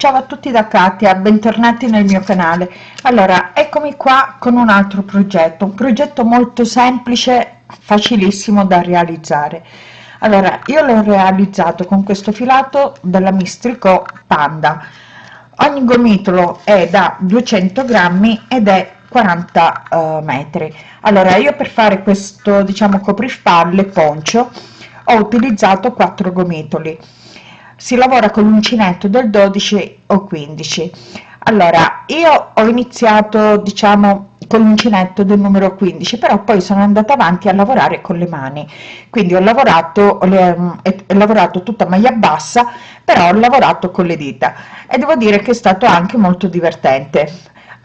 ciao a tutti da Katia bentornati nel mio canale. Allora eccomi qua con un altro progetto un progetto molto semplice facilissimo da realizzare. Allora io l'ho realizzato con questo filato della mistrico panda. Ogni gomitolo è da 200 grammi ed è 40 uh, metri. Allora io per fare questo diciamo coprifalle poncio ho utilizzato 4 gomitoli si lavora con l'uncinetto del 12 o 15 allora io ho iniziato diciamo con l'uncinetto del numero 15 però poi sono andata avanti a lavorare con le mani. Quindi ho lavorato ho, ho lavorato tutta maglia bassa però ho lavorato con le dita. E devo dire che è stato anche molto divertente.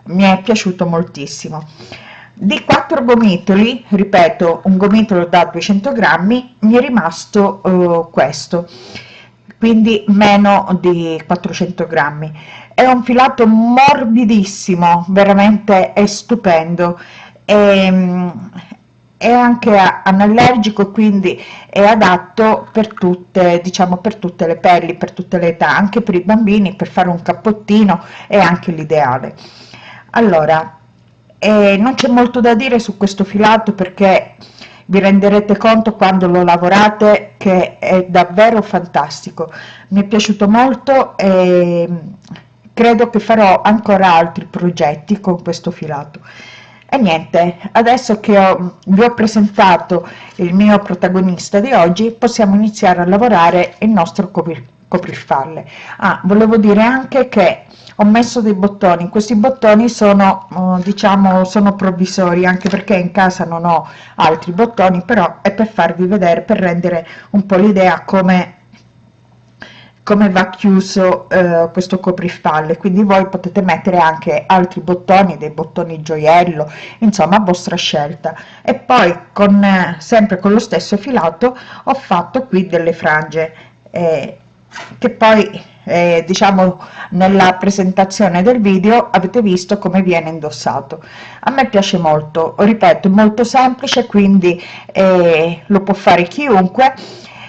Mi è piaciuto moltissimo. Di quattro gomitoli ripeto un gomitolo da 200 grammi mi è rimasto uh, questo quindi meno di 400 grammi. È un filato morbidissimo veramente è stupendo. E, ehm, è anche anallergico quindi è adatto per tutte diciamo per tutte le pelli per tutte le età anche per i bambini per fare un cappottino è anche l'ideale. Allora eh, non c'è molto da dire su questo filato perché vi renderete conto quando lo lavorate che è davvero fantastico. Mi è piaciuto molto e credo che farò ancora altri progetti con questo filato. E niente adesso che ho, vi ho presentato il mio protagonista di oggi possiamo iniziare a lavorare il nostro coprifalle ah volevo dire anche che ho messo dei bottoni. Questi bottoni sono uh, diciamo sono provvisori anche perché in casa non ho altri bottoni però è per farvi vedere per rendere un po l'idea come come va chiuso eh, questo coprifalle. Quindi voi potete mettere anche altri bottoni dei bottoni gioiello insomma a vostra scelta. E poi con eh, sempre con lo stesso filato ho fatto qui delle frange eh, che poi eh, diciamo nella presentazione del video avete visto come viene indossato. A me piace molto ripeto molto semplice quindi eh, lo può fare chiunque.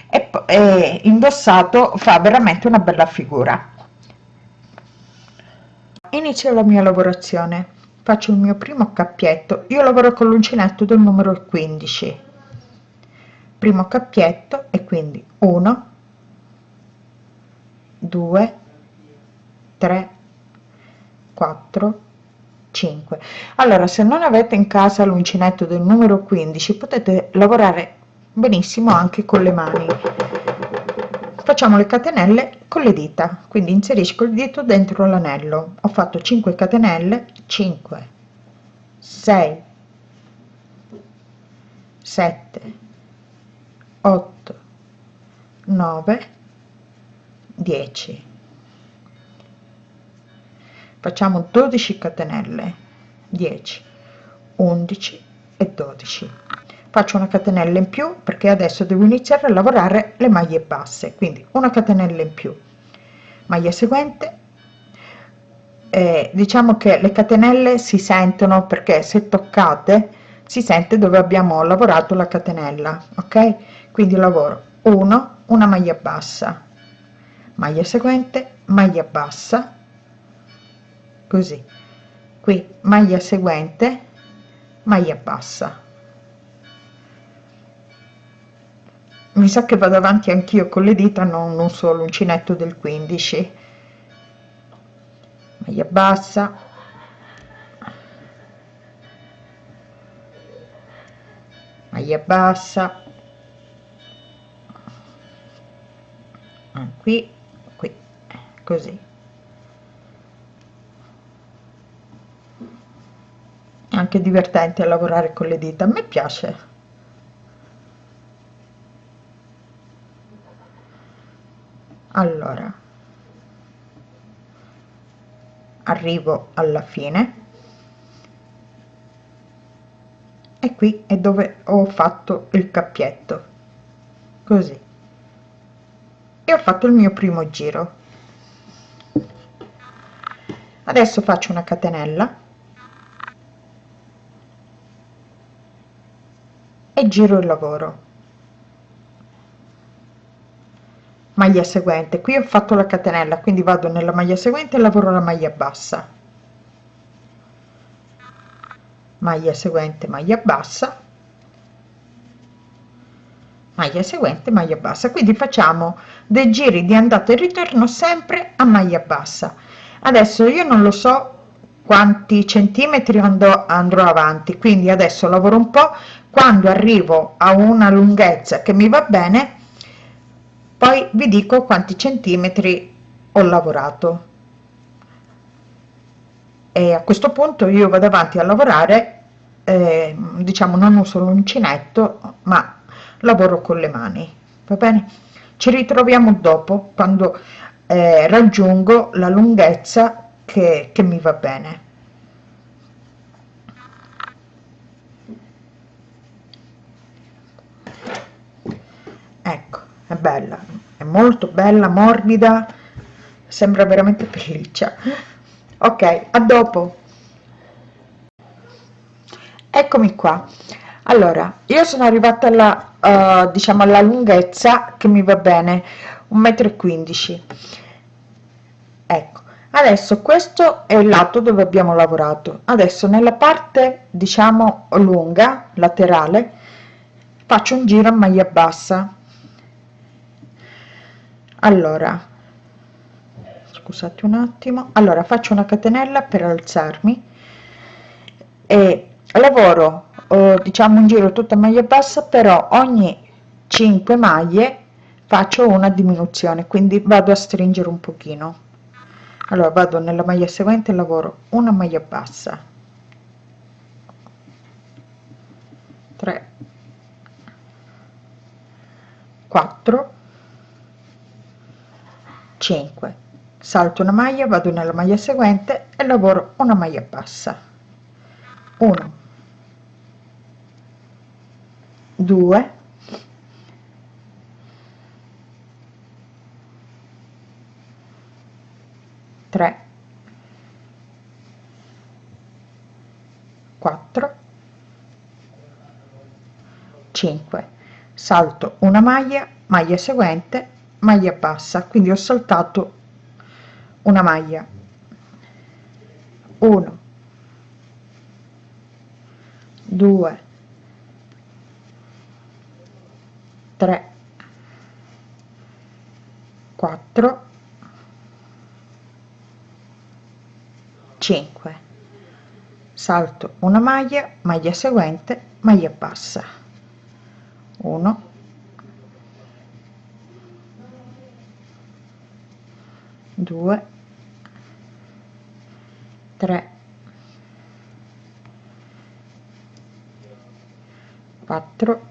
E, e indossato fa veramente una bella figura. Inizio la mia lavorazione. Faccio il mio primo cappietto io lavoro con l'uncinetto del numero 15 primo cappietto e quindi 1 2 3 4 5 allora se non avete in casa l'uncinetto del numero 15 potete lavorare benissimo anche con le mani. Facciamo le catenelle con le dita quindi inserisco il dito dentro l'anello. Ho fatto 5 catenelle 5 6 7 8 9 10 facciamo 12 catenelle 10 11 e 12 faccio una catenella in più perché adesso devo iniziare a lavorare le maglie basse quindi una catenella in più. Maglia seguente eh, diciamo che le catenelle si sentono perché se toccate si sente dove abbiamo lavorato la catenella ok? Quindi lavoro 1 una maglia bassa maglia seguente maglia bassa così. Qui maglia seguente maglia bassa. Mi sa che vado avanti anch'io con le dita non, non solo uncinetto del 15 maglia bassa. Maglia bassa. Qui così. Anche divertente a lavorare con le dita a me piace. Allora. Arrivo alla fine. E qui è dove ho fatto il cappietto. Così. E ho fatto il mio primo giro adesso faccio una catenella. E giro il lavoro. Maglia seguente. Qui ho fatto la catenella quindi vado nella maglia seguente e lavoro la maglia bassa. Maglia seguente maglia bassa. Maglia seguente maglia bassa. Quindi facciamo dei giri di andata e ritorno sempre a maglia bassa adesso io non lo so quanti centimetri andrò, andrò avanti quindi adesso lavoro un po quando arrivo a una lunghezza che mi va bene poi vi dico quanti centimetri ho lavorato. E a questo punto io vado avanti a lavorare eh, diciamo non uso l'uncinetto ma lavoro con le mani va bene? Ci ritroviamo dopo quando eh, raggiungo la lunghezza che, che mi va bene. Ecco è bella è molto bella morbida sembra veramente pelliccia. Ok a dopo. Eccomi qua. Allora io sono arrivata alla uh, diciamo alla lunghezza che mi va bene un metro 15 ecco adesso questo è il lato dove abbiamo lavorato. Adesso nella parte diciamo lunga laterale faccio un giro a maglia bassa. Allora scusate un attimo. Allora faccio una catenella per alzarmi e lavoro eh, diciamo un giro tutta maglia bassa però ogni 5 maglie faccio una diminuzione quindi vado a stringere un pochino. Allora vado nella maglia seguente lavoro una maglia bassa. 3 4 5 salto una maglia vado nella maglia seguente e lavoro una maglia bassa. 1 2 3 4 5 salto una maglia maglia seguente maglia bassa. Quindi ho saltato una maglia. 1 2 3 4 5 salto una maglia maglia seguente maglia bassa. 1 2 3 4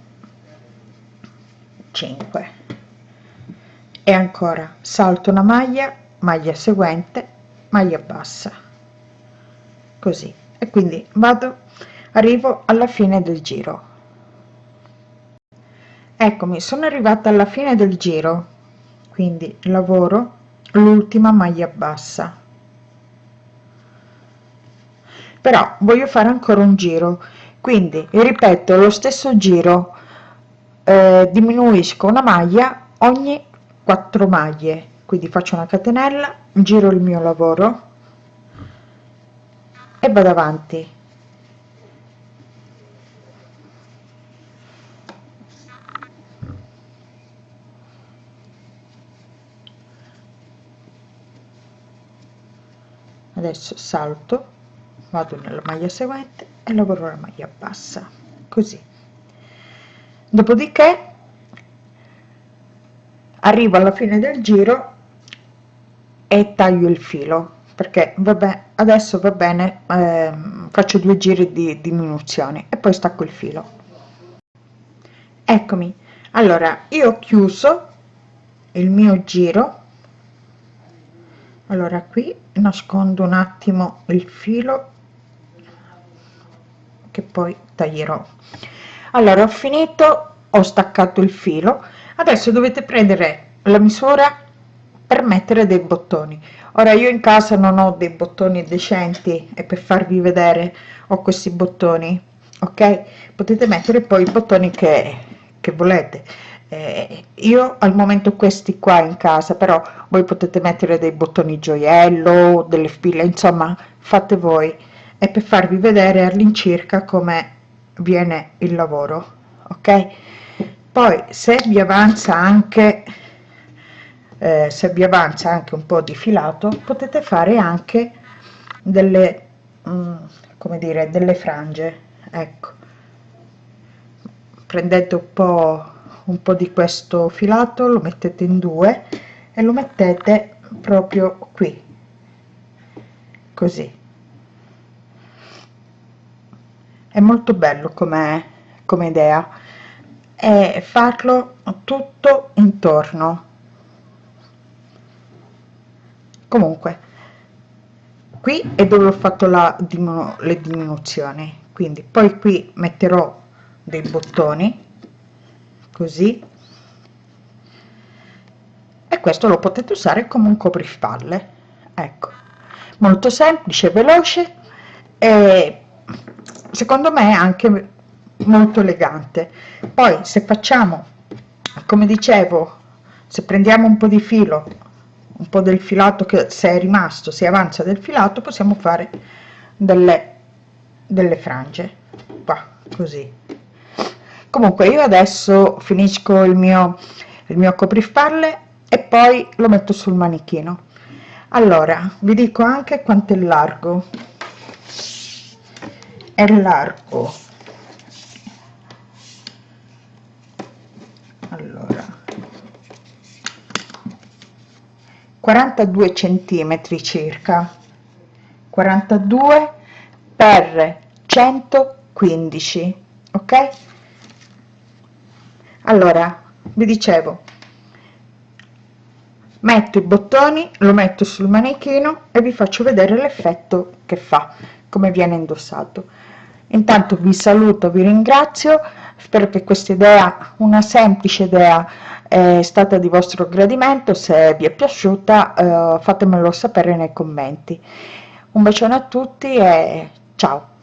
5 e ancora salto una maglia maglia seguente maglia bassa così. E quindi vado arrivo alla fine del giro. Eccomi sono arrivata alla fine del giro. Quindi lavoro l'ultima maglia bassa. Però voglio fare ancora un giro. Quindi ripeto lo stesso giro eh, diminuisco una maglia ogni 4 maglie. Quindi faccio una catenella giro il mio lavoro e vado avanti. Adesso salto vado nella maglia seguente e lavoro la maglia bassa così. Dopodiché arrivo alla fine del giro e taglio il filo perché vabbè adesso va bene eh, faccio due giri di diminuzione e poi stacco il filo. Eccomi. Allora io ho chiuso il mio giro. Allora qui nascondo un attimo il filo che poi taglierò. Allora ho finito ho staccato il filo. Adesso dovete prendere la misura per mettere dei bottoni. Ora io in casa non ho dei bottoni decenti e per farvi vedere ho questi bottoni ok? Potete mettere poi i bottoni che, che volete. Eh, io al momento questi qua in casa però voi potete mettere dei bottoni gioiello delle spille insomma fate voi. È per farvi vedere all'incirca come viene il lavoro ok? Poi se vi avanza anche eh, se vi avanza anche un po di filato potete fare anche delle mm, come dire delle frange ecco. Prendete un po un po di questo filato lo mettete in due e lo mettete proprio qui così. È molto bello come come idea. E farlo tutto intorno comunque qui è dove ho fatto la diminu le diminuzioni. Quindi poi qui metterò dei bottoni così. E questo lo potete usare come un coprifalle ecco. Molto semplice veloce e secondo me anche molto elegante. Poi se facciamo come dicevo se prendiamo un po di filo un po del filato che se è rimasto si avanza del filato possiamo fare delle delle frange qua così. Comunque io adesso finisco il mio il mio coprifalle e poi lo metto sul manichino. Allora vi dico anche quanto è largo. È largo. Allora 42 centimetri circa. 42 per 115 ok? Allora vi dicevo metto i bottoni lo metto sul manichino e vi faccio vedere l'effetto che fa come viene indossato. Intanto vi saluto vi ringrazio spero che questa idea una semplice idea è stata di vostro gradimento se vi è piaciuta eh, fatemelo sapere nei commenti. Un bacione a tutti e ciao